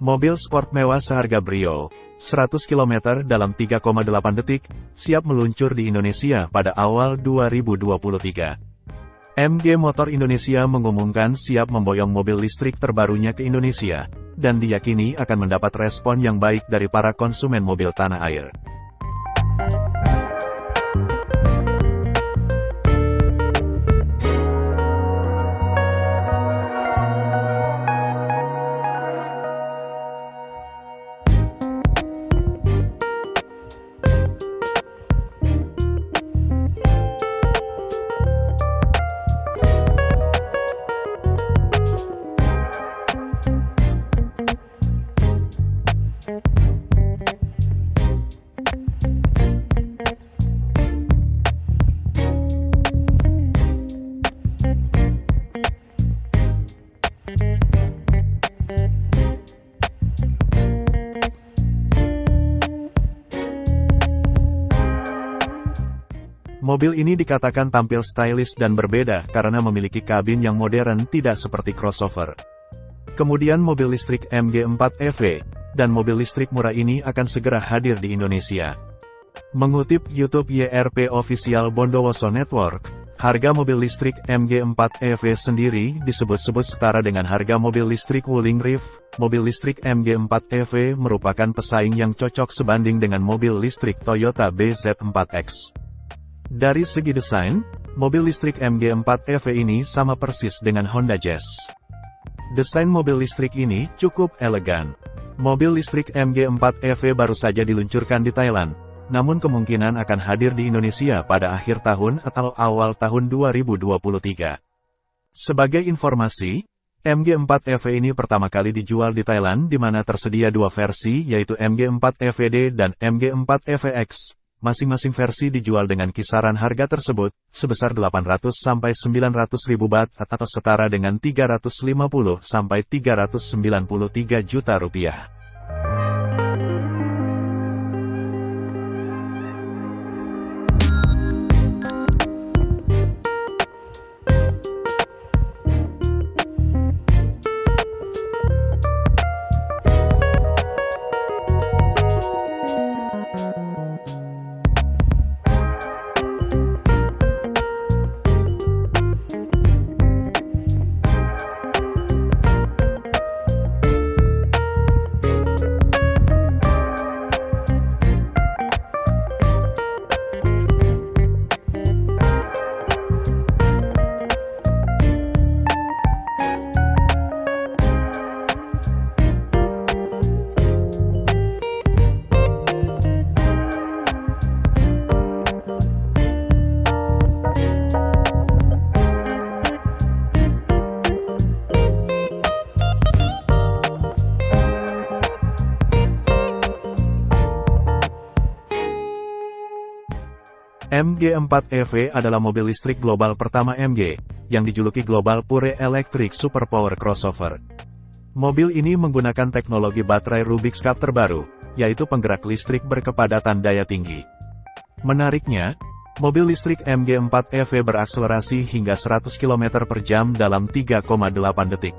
Mobil sport mewah seharga Brio, 100 km dalam 3,8 detik, siap meluncur di Indonesia pada awal 2023. MG Motor Indonesia mengumumkan siap memboyong mobil listrik terbarunya ke Indonesia, dan diyakini akan mendapat respon yang baik dari para konsumen mobil tanah air. Mobil ini dikatakan tampil stylish dan berbeda karena memiliki kabin yang modern tidak seperti crossover. Kemudian mobil listrik MG4 EV, dan mobil listrik murah ini akan segera hadir di Indonesia. Mengutip YouTube YRP Official Bondowoso Network, harga mobil listrik MG4 EV sendiri disebut-sebut setara dengan harga mobil listrik Wuling Reef. Mobil listrik MG4 EV merupakan pesaing yang cocok sebanding dengan mobil listrik Toyota BZ4X. Dari segi desain, mobil listrik MG4 EV ini sama persis dengan Honda Jazz. Desain mobil listrik ini cukup elegan. Mobil listrik MG4 EV baru saja diluncurkan di Thailand, namun kemungkinan akan hadir di Indonesia pada akhir tahun atau awal tahun 2023. Sebagai informasi, MG4 EV ini pertama kali dijual di Thailand di mana tersedia dua versi yaitu MG4 EVD dan MG4 EVX. Masing-masing versi dijual dengan kisaran harga tersebut, sebesar 800 sampai 900 ribu bat atau setara dengan 350 sampai 393 juta rupiah. MG4 EV adalah mobil listrik global pertama MG, yang dijuluki Global Pure Electric Superpower Crossover. Mobil ini menggunakan teknologi baterai Rubik's Cup terbaru, yaitu penggerak listrik berkepadatan daya tinggi. Menariknya, mobil listrik MG4 EV berakselerasi hingga 100 km per jam dalam 3,8 detik.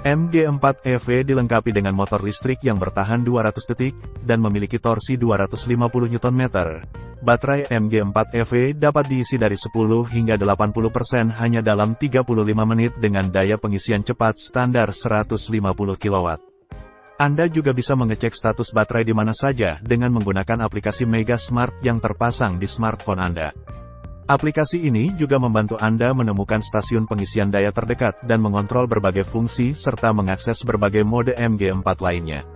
MG4 EV dilengkapi dengan motor listrik yang bertahan 200 detik, dan memiliki torsi 250 Nm. Baterai MG4 EV dapat diisi dari 10 hingga 80% hanya dalam 35 menit dengan daya pengisian cepat standar 150 kW. Anda juga bisa mengecek status baterai di mana saja dengan menggunakan aplikasi Mega Smart yang terpasang di smartphone Anda. Aplikasi ini juga membantu Anda menemukan stasiun pengisian daya terdekat dan mengontrol berbagai fungsi serta mengakses berbagai mode MG4 lainnya.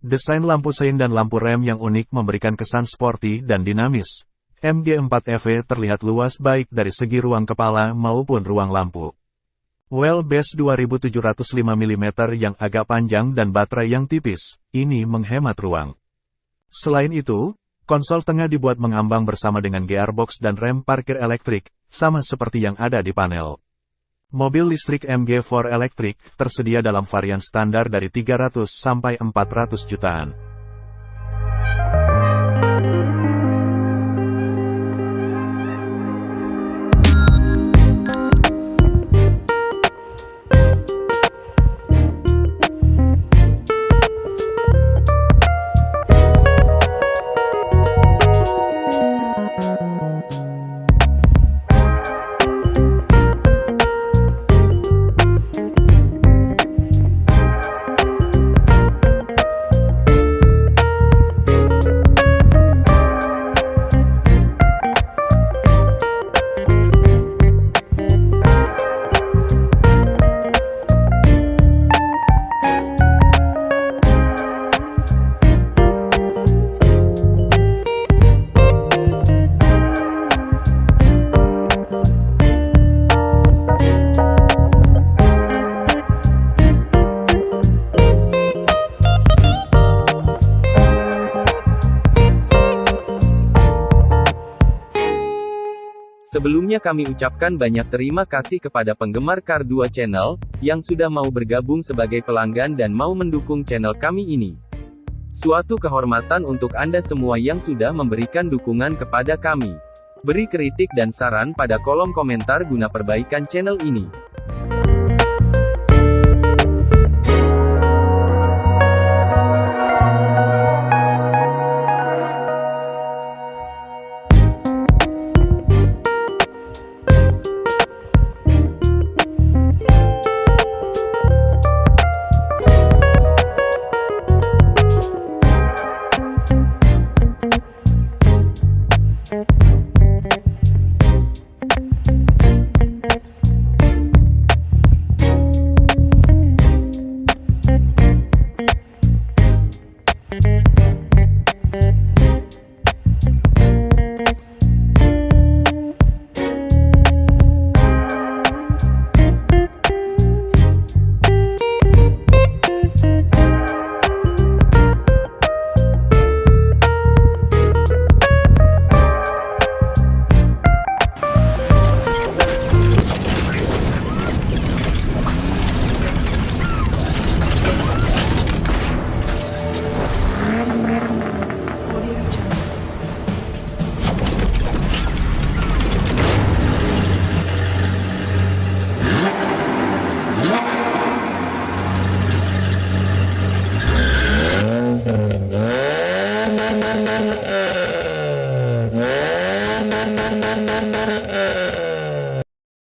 Desain lampu sein dan lampu rem yang unik memberikan kesan sporty dan dinamis. MG4 EV terlihat luas baik dari segi ruang kepala maupun ruang lampu. Wheelbase 2705 mm yang agak panjang dan baterai yang tipis, ini menghemat ruang. Selain itu, konsol tengah dibuat mengambang bersama dengan gearbox dan rem parkir elektrik, sama seperti yang ada di panel. Mobil listrik MG4 elektrik tersedia dalam varian standar dari 300 sampai 400 jutaan. Sebelumnya kami ucapkan banyak terima kasih kepada penggemar Car 2 Channel, yang sudah mau bergabung sebagai pelanggan dan mau mendukung channel kami ini. Suatu kehormatan untuk Anda semua yang sudah memberikan dukungan kepada kami. Beri kritik dan saran pada kolom komentar guna perbaikan channel ini.